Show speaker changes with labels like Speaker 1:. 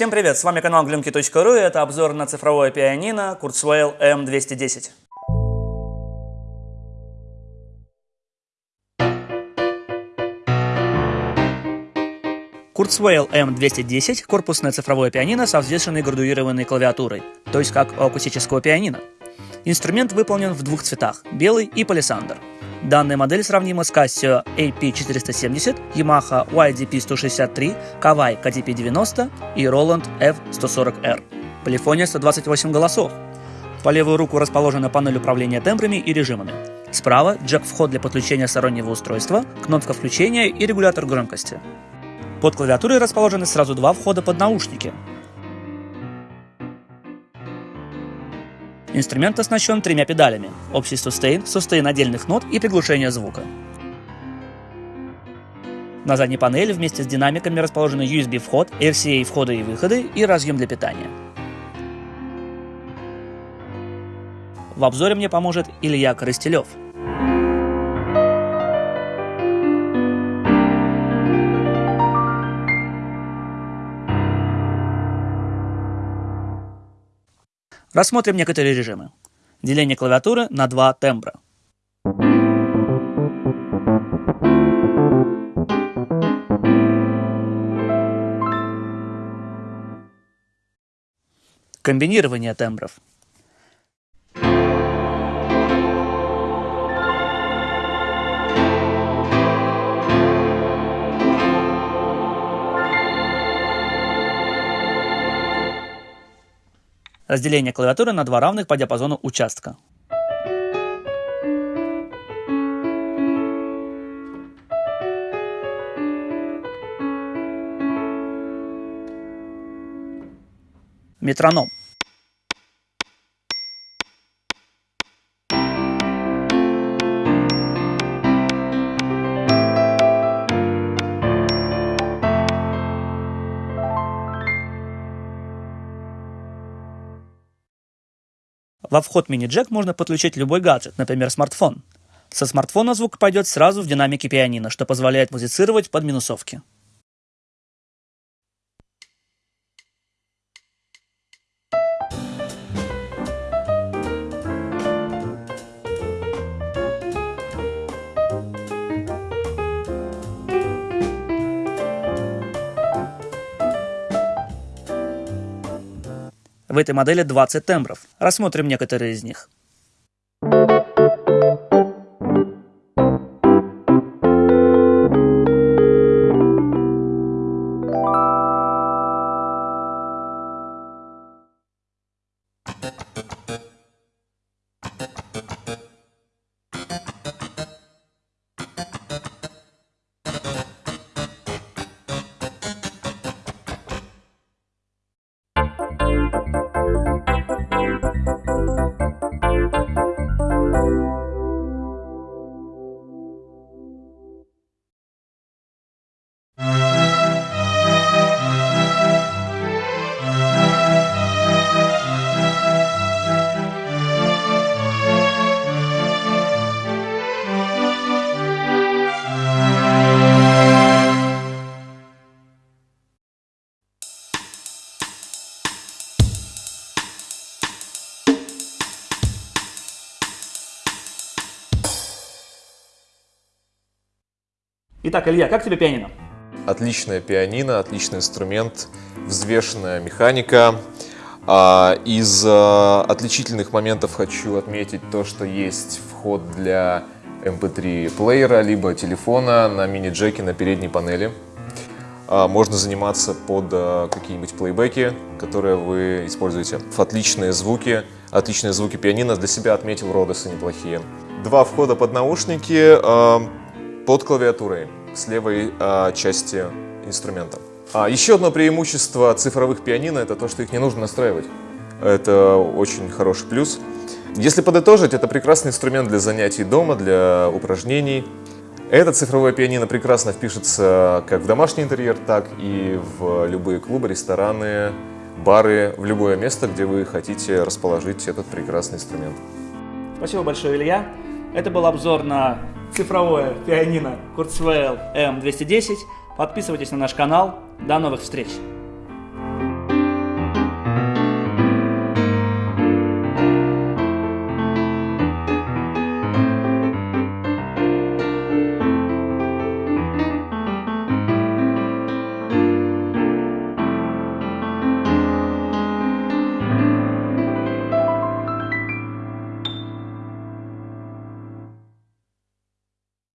Speaker 1: Всем привет, с вами канал glimki.ru и это обзор на цифровое пианино Kurzweil M210. Kurzweil M210 – корпусное цифровое пианино со взвешенной градуированной клавиатурой, то есть как у акустического пианино. Инструмент выполнен в двух цветах – белый и палисандр. Данная модель сравнима с Casio AP470, Yamaha YDP163, Kawai KDP90 и Roland F140R. Полифония 128 голосов. По левую руку расположена панель управления тембрами и режимами. Справа джек-вход для подключения стороннего устройства, кнопка включения и регулятор громкости. Под клавиатурой расположены сразу два входа под наушники. Инструмент оснащен тремя педалями – общий сустейн, сустейн отдельных нот и приглушение звука. На задней панели вместе с динамиками расположены USB-вход, RCA входы и выходы и разъем для питания. В обзоре мне поможет Илья Коростелев – Рассмотрим некоторые режимы. Деление клавиатуры на два тембра. Комбинирование тембров. Разделение клавиатуры на два равных по диапазону участка. Метроном. Во вход мини-джек можно подключить любой гаджет, например, смартфон. Со смартфона звук пойдет сразу в динамике пианино, что позволяет музицировать под минусовки. В этой модели 20 тембров. Рассмотрим некоторые из них. Итак, Илья, как тебе пианино?
Speaker 2: Отличное пианино, отличный инструмент, взвешенная механика. А, из а, отличительных моментов хочу отметить то, что есть вход для MP3 эм плеера, либо телефона на мини-джеке на передней панели. А, можно заниматься под какие-нибудь плейбеки, которые вы используете. Отличные звуки, отличные звуки пианино. Для себя отметил Родосы неплохие. Два входа под наушники под клавиатурой с левой э, части инструмента. А еще одно преимущество цифровых пианино это то, что их не нужно настраивать. Это очень хороший плюс. Если подытожить, это прекрасный инструмент для занятий дома, для упражнений. Это цифровое пианино прекрасно впишется как в домашний интерьер, так и в любые клубы, рестораны, бары, в любое место, где вы хотите расположить этот прекрасный инструмент.
Speaker 1: Спасибо большое, Илья. Это был обзор на цифровое пианино Kurzweil M210. Подписывайтесь на наш канал. До новых встреч!